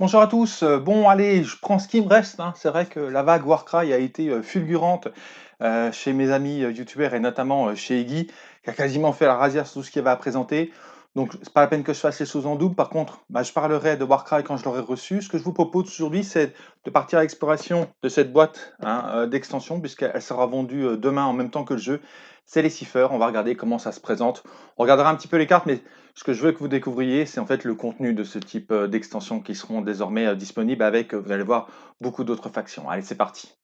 Bonjour à tous, heu, bon allez, je prends ce qui me reste, hein. C'est vrai que la vague Warcry a été, heu, fulgurante, heu, chez mes amis, youtubeurs et notamment, chez Iggy, qui a quasiment fait la razzia sur tout ce qu'il avait présenter. Donc c'est pas la peine que je fasse les choses en double. Par contre, bah, je parlerai de Warcry quand je l'aurai reçu. Ce que je vous propose aujourd'hui, c'est de partir à l'exploration de cette boîte, hein, heu, d'extension puisqu'elle sera vendue, heu, demain en même temps que le jeu. C'est les Ciphers, on va regarder comment ça se présente. On regardera un petit peu les cartes, mais ce que je veux que vous découvriez, c'est en fait le contenu de ce type, heu, d'extensions qui seront désormais, disponibles avec, vous allez voir, beaucoup d'autres factions. Allez, c'est parti!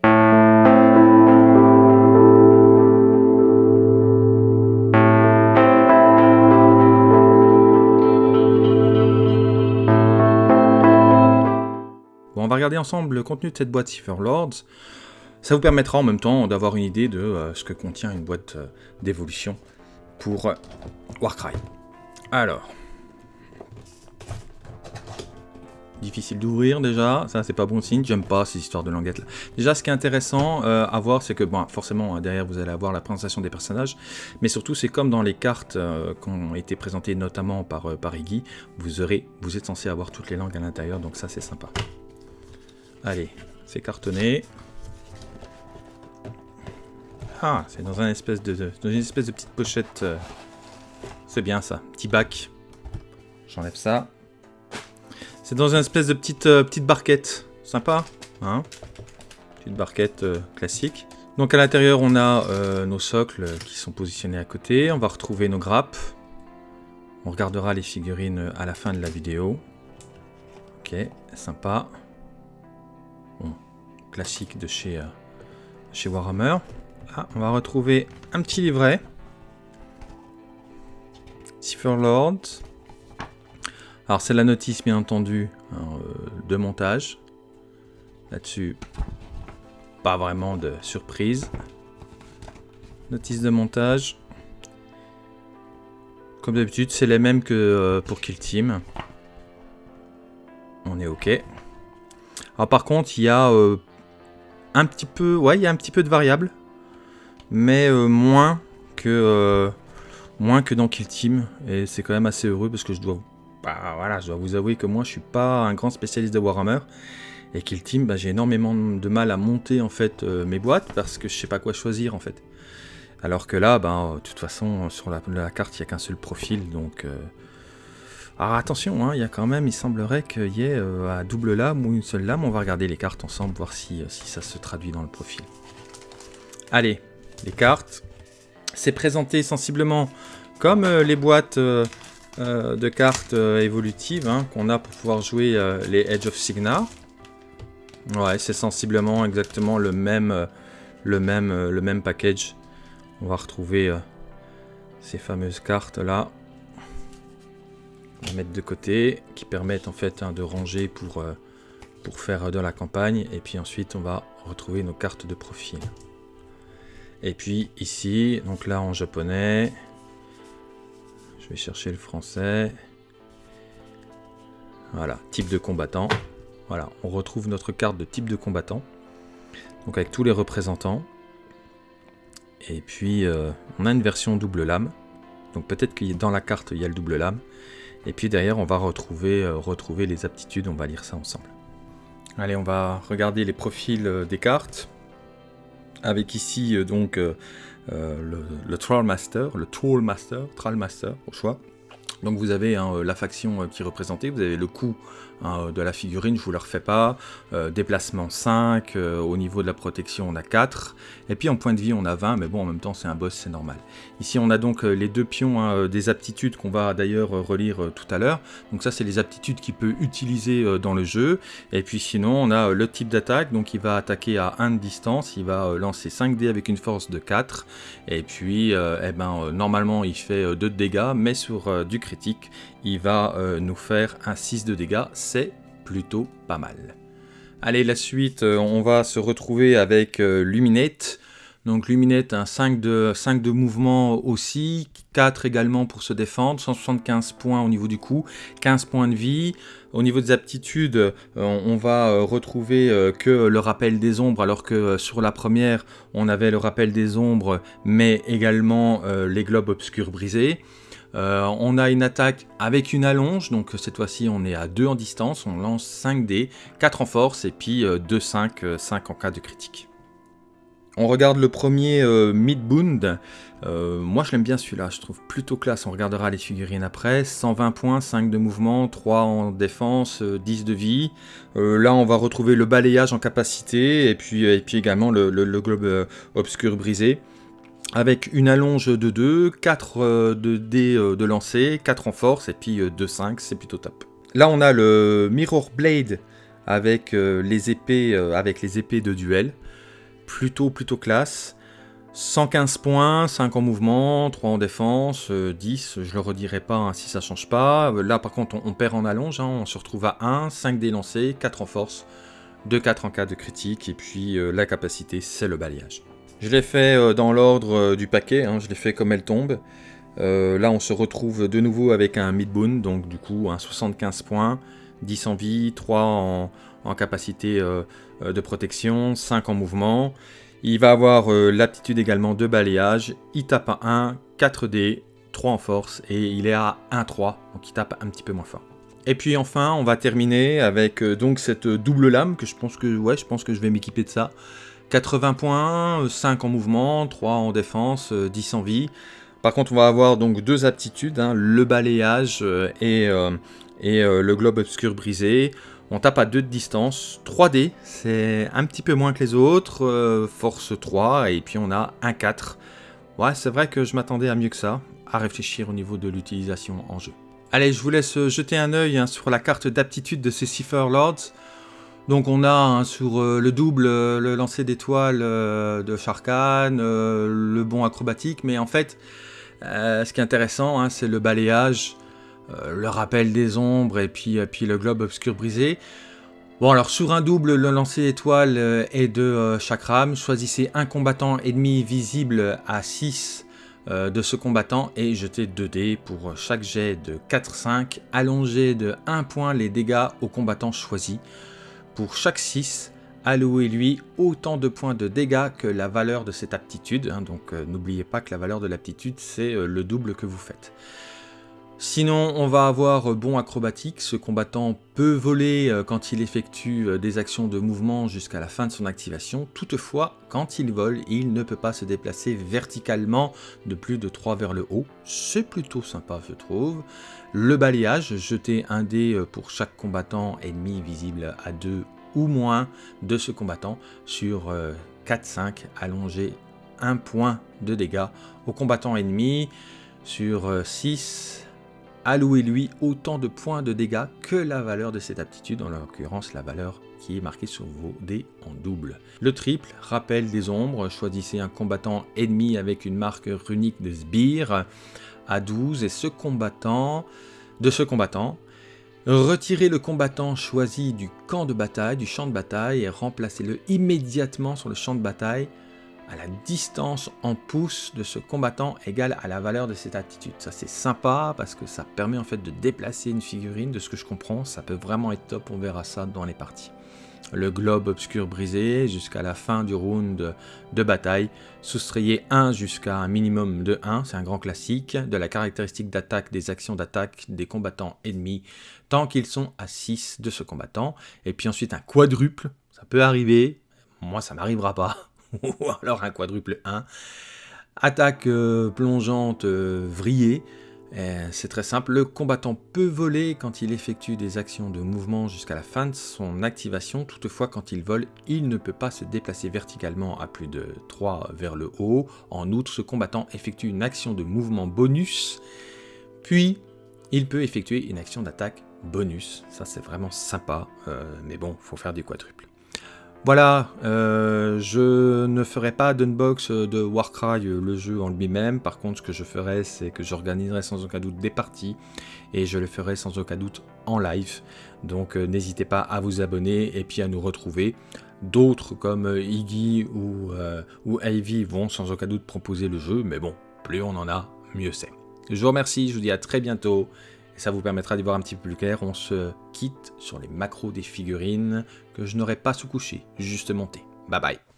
Bon, on va regarder ensemble le contenu de cette boîte Cipher Lords. Ça vous permettra en même temps d'avoir une idée de, heu, ce que contient une boîte, heu, d'évolution pour, heu, Warcry. Alors difficile d'ouvrir déjà, ça c'est pas bon signe, j'aime pas ces histoires de languettes là. Déjà ce qui est intéressant euh, à voir c'est que bon forcément derrière vous allez avoir la présentation des personnages, mais surtout c'est comme dans les cartes euh, qui ont été présentées notamment par, euh, Iggy, vous êtes censé avoir toutes les langues à l'intérieur donc ça c'est sympa. Allez, c'est cartonné. Ah, c'est dans, une espèce de petite pochette. c'est bien ça, petit bac. J'enlève ça. C'est dans une espèce de petite, euh, petite barquette. Sympa, hein Petite barquette euh, classique. Donc à l'intérieur, on a euh, nos socles qui sont positionnés à côté. On va retrouver nos grappes. On regardera les figurines à la fin de la vidéo. Ok, sympa. Classique de chez, chez Warhammer. Ah, on va retrouver un petit livret. Cipher Lord. Alors c'est la notice bien entendu hein, euh, de montage. Là-dessus, pas vraiment de surprise. Notice de montage. Comme d'habitude, c'est les mêmes que euh, pour Kill Team. On est OK. Alors par contre, il y a euh, un petit peu, ouais, il y a un petit peu de variables, mais moins que moins que dans Kill Team. Et c'est quand même assez heureux parce que je dois bah voilà, vous avouer que moi je suis pas un grand spécialiste de Warhammer et Kill Team, bah, j'ai énormément de mal à monter en fait euh, mes boîtes parce que je sais pas quoi choisir en fait. Alors que là, bah, de toute façon, sur la, carte, il n'y a qu'un seul profil, donc... Euh, alors attention, hein, il y a quand même, il semblerait qu'il y ait euh, à double lame ou une seule lame. On va regarder les cartes ensemble, voir si, si ça se traduit dans le profil. Allez, les cartes. C'est présenté sensiblement comme les boîtes euh, de cartes euh, évolutives hein, qu'on a pour pouvoir jouer euh, les Edge of Signar. Ouais, c'est sensiblement exactement le même package. On va retrouver ces fameuses cartes là. On mettre de côté, qui permettent en fait hein, de ranger pour, pour faire de la campagne. Et puis ensuite, on va retrouver nos cartes de profil. Et puis ici, donc là en japonais, vais chercher le français. Voilà, type de combattant. Voilà, on retrouve notre carte de type de combattant. Donc avec tous les représentants. Et puis, euh, on a une version double lame. Donc peut-être que dans la carte, il y a le double lame. Et puis derrière, on va retrouver, euh, retrouver les aptitudes. On va lire ça ensemble. Allez, on va regarder les profils euh, des cartes. Avec ici, donc, euh, le, le Trollmaster, le Trollmaster, Trollmaster au choix. Donc vous avez hein, la faction euh, qui est représentée, vous avez le coup Hein, de la figurine, je vous le refais pas. Euh, déplacement 5, euh, au niveau de la protection on a 4, et puis en point de vie on a 20, mais bon en même temps c'est un boss, c'est normal. Ici on a donc euh, les deux pions hein, des aptitudes qu'on va d'ailleurs relire tout à l'heure. Donc ça c'est les aptitudes qu'il peut utiliser dans le jeu, et puis sinon on a le type d'attaque, donc il va attaquer à 1 de distance, il va lancer 5 dés avec une force de 4, et puis eh ben, normalement il fait 2 de dégâts, mais sur du il va nous faire un 6 de dégâts, c'est plutôt pas mal. Allez, la suite, euh, on va se retrouver avec euh, Luminate. Donc Luminate, un 5 de, 5 de mouvement aussi, 4 également pour se défendre, 175 points au niveau du coup, 15 points de vie. Au niveau des aptitudes, euh, on va retrouver que le rappel des ombres, alors que sur la première, on avait le rappel des ombres, mais également les globes obscurs brisés. On a une attaque avec une allonge, donc cette fois-ci on est à 2 en distance, on lance 5 dés, 4 en force et puis 2, 5, 5 en cas de critique. On regarde le premier euh, Midbund. Euh, moi je l'aime bien celui-là, je trouve plutôt classe. On regardera les figurines après. 120 points, 5 de mouvement, 3 en défense, 10 euh, de vie. là on va retrouver le balayage en capacité et puis, et puis également le, globe obscur brisé. Avec une allonge de 2, 4 de dés de lancer, 4 en force et puis 2, 5, c'est plutôt top. Là on a le Mirror Blade avec les épées, avec les épées de duel plutôt, plutôt classe. 115 points, 5 en mouvement, 3 en défense, 10, euh, je le redirai pas hein, si ça change pas. Là par contre on, perd en allonge, hein, on se retrouve à 1, 5 dés lancés, 4 en force, 2, 4 en cas de critique, et puis euh, la capacité c'est le balayage. Je l'ai fait euh, dans l'ordre du paquet, hein, je l'ai fait comme elle tombe. là on se retrouve de nouveau avec un midboon, donc du coup un 75 points, 10 en vie, 3 en, capacité euh, de protection, 5 en mouvement. Il va avoir euh, l'aptitude également de balayage. Il tape à 1, 4 d 3 en force et il est à 1-3, donc il tape un petit peu moins fort. Et puis enfin, on va terminer avec euh, donc cette double lame que je pense que ouais, je pense que je vais m'équiper de ça. 80 points, 5 en mouvement, 3 en défense, 10 en vie. Par contre, on va avoir donc deux aptitudes, hein, le balayage et, et le globe obscur brisé. On tape à 2 de distance, 3D, c'est un petit peu moins que les autres, euh, force 3, et puis on a un 4. Ouais, c'est vrai que je m'attendais à mieux que ça, à réfléchir au niveau de l'utilisation en jeu. Allez, je vous laisse jeter un œil hein, sur la carte d'aptitude de ces Cipher Lords. Donc on a hein, sur euh, le double, euh, le lancer d'étoiles de Sharkan, le bon acrobatique, mais en fait, ce qui est intéressant, hein, c'est le balayage euh, le rappel des ombres et puis, euh, le globe obscur brisé. Bon alors sur un double, le lancer étoile euh, est de chakram. Choisissez un combattant ennemi visible à 6 de ce combattant et jetez 2 dés pour chaque jet de 4-5. Allongez de 1 point les dégâts au combattant choisi. Pour chaque 6, allouez-lui autant de points de dégâts que la valeur de cette aptitude. Hein. donc n'oubliez pas que la valeur de l'aptitude c'est le double que vous faites. Sinon, on va avoir euh, bon acrobatique. Ce combattant peut voler euh, quand il effectue euh, des actions de mouvement jusqu'à la fin de son activation. Toutefois, quand il vole, il ne peut pas se déplacer verticalement de plus de 3 vers le haut. C'est plutôt sympa, je trouve. Le balayage, jeter un dé pour chaque combattant ennemi visible à 2 ou moins de ce combattant sur 4-5, allonger 1 point de dégâts au combattant ennemi sur 6 allouez-lui autant de points de dégâts que la valeur de cette aptitude, en l'occurrence la valeur qui est marquée sur vos dés en double. Le triple, rappel des ombres, choisissez un combattant ennemi avec une marque runique de sbire à 12 et ce combattant, de ce combattant, retirez le combattant choisi du camp de bataille, du champ de bataille et remplacez-le immédiatement sur le champ de bataille à la distance en pouces de ce combattant égale à la valeur de cette attitude. Ça c'est sympa parce que ça permet en fait de déplacer une figurine, de ce que je comprends, ça peut vraiment être top, on verra ça dans les parties. Le globe obscur brisé jusqu'à la fin du round de bataille, soustrayez 1 jusqu'à un minimum de 1, c'est un grand classique, de la caractéristique d'attaque des actions d'attaque des combattants ennemis tant qu'ils sont à 6 de ce combattant, et puis ensuite un quadruple, ça peut arriver, moi ça m'arrivera pas, ou alors un quadruple 1. Attaque euh, plongeante euh, vrillée. Euh, c'est très simple, le combattant peut voler quand il effectue des actions de mouvement jusqu'à la fin de son activation, toutefois quand il vole, il ne peut pas se déplacer verticalement à plus de 3 vers le haut. En outre, ce combattant effectue une action de mouvement bonus, puis il peut effectuer une action d'attaque bonus. Ça c'est vraiment sympa, mais bon, faut faire des quadruples. Voilà, euh, je ne ferai pas d'unbox de Warcry, le jeu en lui-même. Par contre, ce que je ferai, c'est que j'organiserai sans aucun doute des parties et je le ferai sans aucun doute en live. Donc euh, n'hésitez pas à vous abonner et puis à nous retrouver. D'autres comme euh, Iggy ou Ivy vont sans aucun doute proposer le jeu, mais bon, plus on en a, mieux c'est. Je vous remercie, je vous dis à très bientôt ça vous permettra d'y voir un petit peu plus clair. On se quitte sur les macros des figurines que je n'aurais pas sous-couché, juste monté. Bye bye